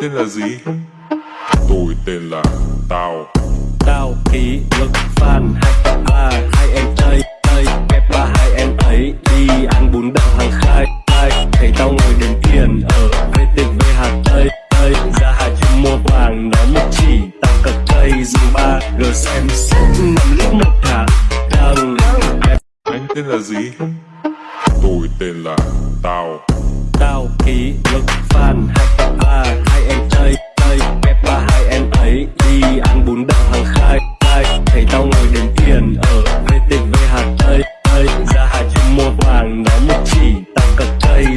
tên là gì? Tôi tên là Tao. Tao ký lực fan hai ba hai em chơi chơi kẹp ba hai em ấy. Đi ăn bún đậu hàng khai khai. Thấy tao ngồi đếm tiền ở VTV Hà Tây Tây. Ra Hà Trung mua vàng nó một chỉ. Tao cật cây dùng ba g xem xét năm lít một thả. Đằng Anh tên là gì? Tôi tên là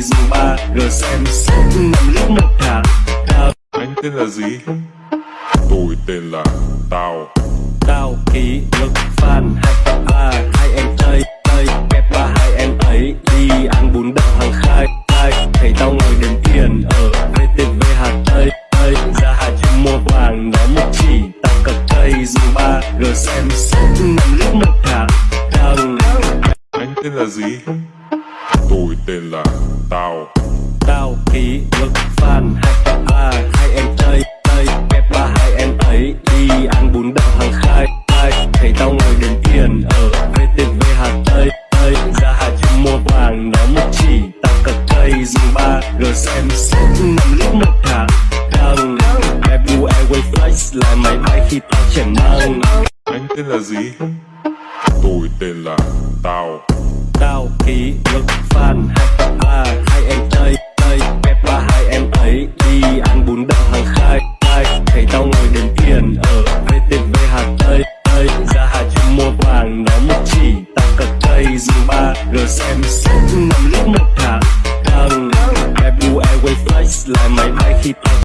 dùng ba g xem năm lít một thả đằng Anh tên là gì? Tôi tên là Tao. Tao ký lực fan hai ba hai em chơi chơi kẹp ba hai em ấy đi ăn bún đậu hàng khai khai. Thấy tao ngồi đếm tiền ở VTV Hà Tây Tây. Ra Hà Trung mua vàng nó một chỉ tao cật cây. Dùng ba g xem năm lít một thả đằng Anh tên là gì? Tôi tên là Tao. Tao ký lực fan hai ba hai em chơi chơi kẹp ba hai em ấy đi ăn bún đậu hàng khai khai. Thấy tao ngồi đếm tiền ở VTV Hà Tây Tây. Ra Hà Trung mua vàng nó một chỉ tao cật cây dùng ba. G xem xét năm lít một thả đằng Ebu Airway Flights là máy bay khi tao trẻ mang Anh tên là gì? Tôi tên là Tao sau ký ức phan hai ba hai em tây tây bếp ba hai em ấy. Đi ăn bún đậu hàng khai khai. Thấy tao ngồi đếm tiền ở vtv hà tây tây. Ra hà trung mua vàng, nó một chỉ tao cật cây. Dù ba rồi xem xét nằm lúc một thả đang em u airway face lại máy bay khi tao